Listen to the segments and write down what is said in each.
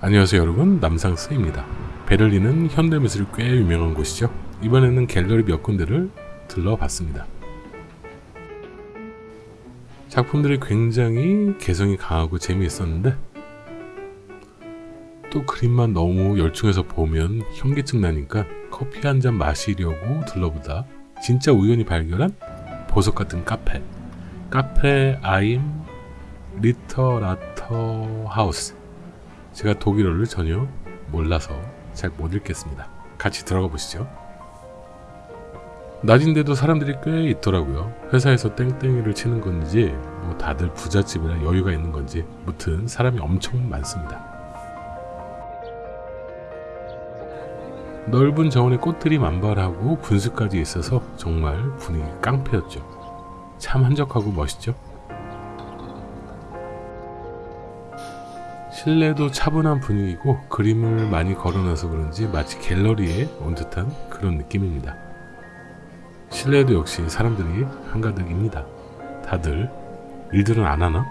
안녕하세요 여러분. 남상스입니다. 베를린은 현대미술이 꽤 유명한 곳이죠. 이번에는 갤러리 몇 군데를 들러봤습니다. 작품들이 굉장히 개성이 강하고 재미있었는데 또 그림만 너무 열중해서 보면 현기증 나니까 커피 한 잔 마시려고 들러보다 진짜 우연히 발견한 보석 같은 카페. 카페 아임 리터라터 하우스 제가 독일어를 전혀 몰라서 잘 못 읽겠습니다. 같이 들어가 보시죠. 낮인데도 사람들이 꽤 있더라고요. 회사에서 땡땡이를 치는 건지 뭐 다들 부잣집이라 여유가 있는 건지 무튼 사람이 엄청 많습니다. 넓은 정원에 꽃들이 만발하고 분수까지 있어서 정말 분위기 깡패였죠. 참 한적하고 멋있죠. 실내도 차분한 분위기고 그림을 많이 걸어놔서 그런지 마치 갤러리에 온 듯한 그런 느낌입니다. 실내도 역시 사람들이 한가득입니다. 다들 일들은 안 하나?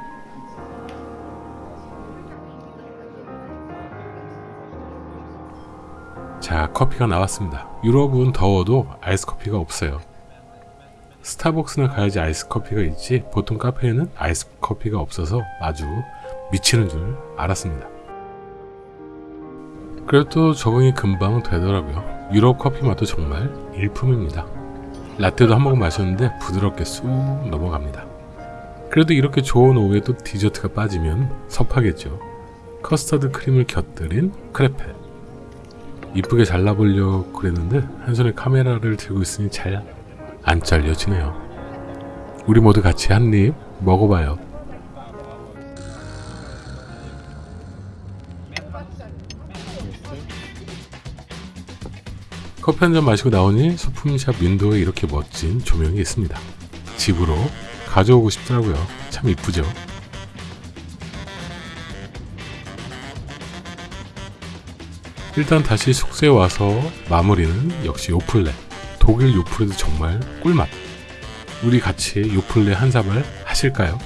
자, 커피가 나왔습니다. 유럽은 더워도 아이스 커피가 없어요. 스타벅스나 가야지 아이스 커피가 있지 보통 카페에는 아이스 커피가 없어서 아주 미치는 줄 알았습니다. 그래도 적응이 금방 되더라고요. 유럽 커피 맛도 정말 일품입니다. 라떼도 한 모금 마셨는데 부드럽게 쑥 넘어갑니다. 그래도 이렇게 좋은 오후에 또 디저트가 빠지면 섭하겠죠. 커스터드 크림을 곁들인 크레페. 이쁘게 잘라보려고 그랬는데 한 손에 카메라를 들고 있으니 잘 안 잘려지네요. 우리 모두 같이 한 입 먹어봐요. 커피 한 잔 마시고 나오니 소품샵 윈도우에 이렇게 멋진 조명이 있습니다. 집으로 가져오고 싶더라고요. 참 이쁘죠? 일단 다시 숙소에 와서 마무리는 역시 요플레. 독일 요플레도 정말 꿀맛. 우리 같이 요플레 한 사발 하실까요?